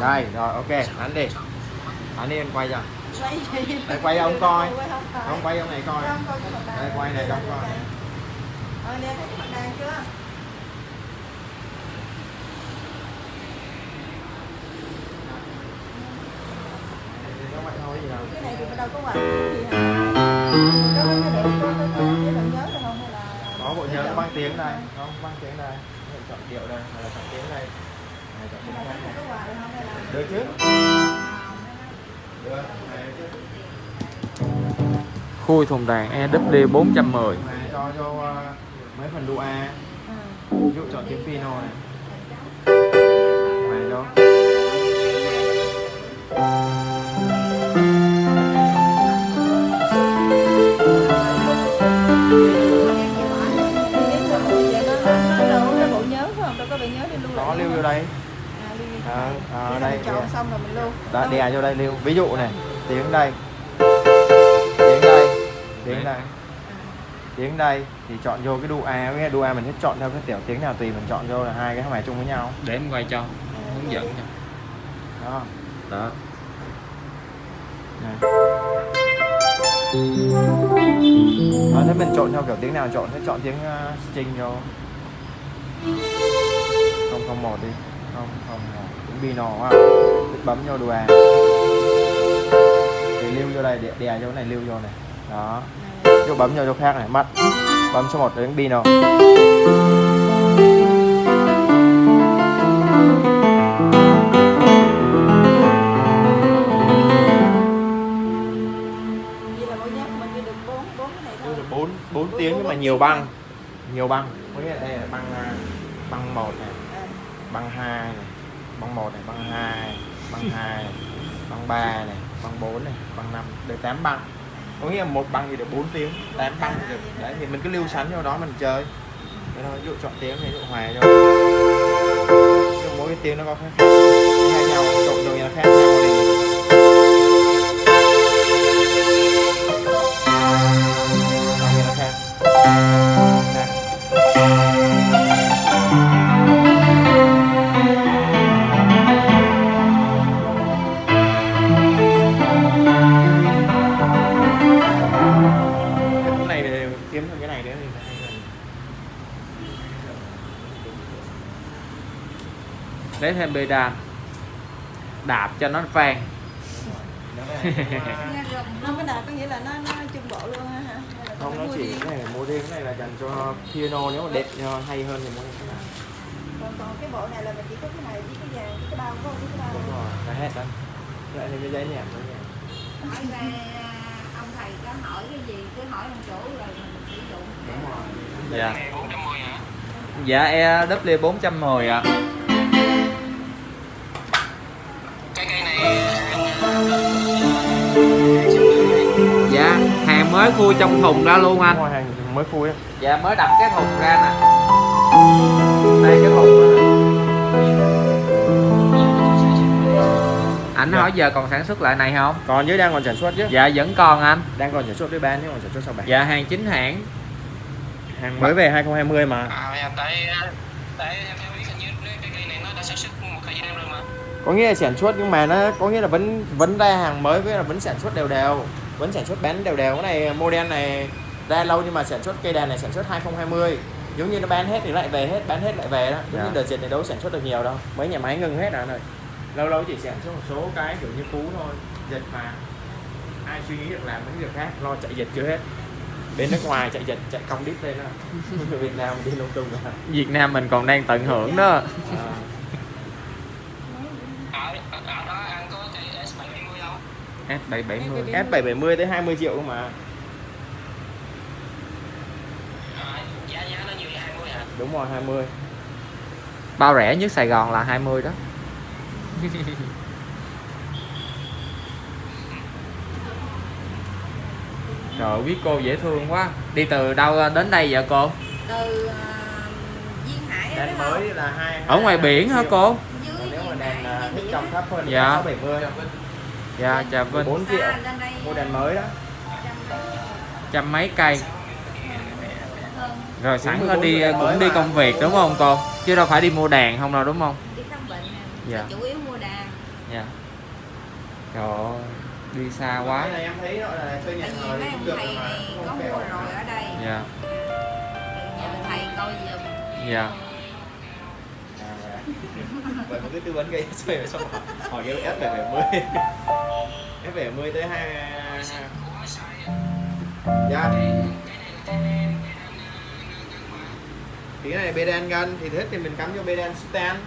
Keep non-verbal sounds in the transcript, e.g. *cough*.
đây rồi ok đánh đi. Anh đi anh quay cho. Đây, quay ông coi. ông không quay ông này coi. Đây, quay này cho ông coi. ờ nè thấy mặt đàn chưa Có thôi gì đâu cái này thì đâu có quà gì có cái bạn nhớ được không hay là có bộ nhớ băng tiếng này không băng tiếng này chọn điệu đây là chọn tiếng này được chứ? Được. Khui thùng đàn EW 410 này cho cho uh, mấy phần đu A. Ừ. ví dụ chọn tiếng piano này này cho Nếu mà mua về nó nó đâu? Có cái bộ nhớ phải không đâu có bị nhớ đi lưu vô đây à, vô. Ờ, ờ, Khi đây, mình chọn xong rồi mình lưu. Đâu? đè vô đây lưu. Ví dụ này tiếng đây. Tiếng đây tiếng đây. Tiếng đây thì chọn vô cái đu A với đu A mình sẽ chọn theo cái tiểu tiếng nào tùy mình chọn vô là hai cái bài chung với nhau. Để em quay cho Hướng dẫn cho. Đó. Đó. Này. Đó, thế mình chọn theo kiểu tiếng nào chọn sẽ chọn tiếng uh, string vô. Không không một đi không không tiếng bino quá. Thích bấm vô đu A thì lưu vô đây đè, đè vô này lưu vô này. Đó. Chỗ bấm vô chỗ khác này mắt bấm số 1 đến được bốn bốn cái này thôi. Bốn bốn tiếng nhưng mà nhiều băng. Nhiều băng. Có nghĩa là đây là băng à, băng một này băng hai này, băng một này, băng hai băng hai này băng ba này, băng bốn này, băng năm được 8 băng. Có nghĩa là một băng thì được 4 tiếng 8 băng thì được. Đấy, thì mình cứ lưu sẵn theo đó mình chơi. Thế thôi, ví dụ chọn tiếng này ví dụ hòa cho mỗi cái tiếng nó có khác khác khác nhau trộn rồi là khác nhau thì Lấy thêm pedal Đạp cho nó này, không cái nào có nghĩa là nó nó trung bộ luôn là không nó chỉ cái này là mua riêng cái này là dành cho piano nếu mà đẹp hay hơn thì mua cái này. Còn còn cái bộ này là mình chỉ có cái này với cái vàng với cái bao có cái bao đúng rồi là hết đó lại thêm cái giấy nhạc nữa nha hỏi ra ông thầy có hỏi cái gì cứ hỏi ông chủ rồi mình sử dụng. Đúng rồi. Dạ. Dạ EW 410 ạ. Dạ mới khui trong thùng ra luôn anh. Rồi hàng mới khui á. Dạ mới đặt cái thùng ra nè. Đây cái thùng đó nè. Ảnh hỏi giờ còn sản xuất lại này không? còn dưới đang còn sản xuất chứ. Dạ vẫn còn anh. Đang còn sản xuất với bán chứ còn sản xuất sau bán Dạ hàng chính hãng. Hàng mới về 2020 mà. À, tại tại theo biết hình như cái cái cây này nó đã sản xuất một thời gian rồi mà. Có nghĩa là sản xuất nhưng mà nó có nghĩa là vẫn vẫn ra hàng mới với là vẫn sản xuất đều đều vẫn sản xuất bán đều đều. Cái này model này ra lâu nhưng mà sản xuất cây đàn này sản xuất 2020 giống như nó bán hết thì lại về hết bán hết lại về đó. Giống Dạ. như đợt dịch này đâu sản xuất được nhiều đâu. Mấy nhà máy ngừng hết rồi này. Lâu lâu chỉ sản xuất một số cái kiểu như cú thôi dịch mà. Ai suy nghĩ được làm mấy việc khác lo chạy dịch chưa hết. Bên nước ngoài chạy dịch chạy công đít lên đó. *laughs* Việt Nam đi lung tung rồi. Việt Nam mình còn đang tận hưởng đó. À. Ở ở ở đó anh có cây S770 không? S770 S770 tới 20 triệu cơ mà À, giá giá nó nhiều như 20 hả? đúng rồi 20 Bao rẻ nhất Sài Gòn là 20 đó *laughs* Trời biết cô dễ thương quá Đi từ đâu đến đây vậy cô? từ à, duyên hải đèn mới là hai Ở ngoài biển hả cô? dưới nếu mà đèn à, thích biển trồng thấp hơn Dạ. là 670 Dạ chào Vinh. 4 triệu. Đây mua đèn mới đó. Trăm mấy cây. Rồi sẵn 14 đi cũng đi mà. công việc đúng không cô? Chứ đâu phải đi mua đàn không đâu đúng không? đi khám bệnh nè. Dạ. Chủ yếu mua đàn. Dạ. Trời ơi, đi xa quá. Cái này em thấy nó là chơi cũng được mà, này không có mua rồi ở đây. Dạ. Thầy coi giùm. Dạ. À, vậy mà cứ tư vấn gây xoay về xong hỏi, hỏi cái ép về 70 ép về 70 tới hai dạ. Thì cái này bê đen gân thì thích thì mình cắm cho bê đen stand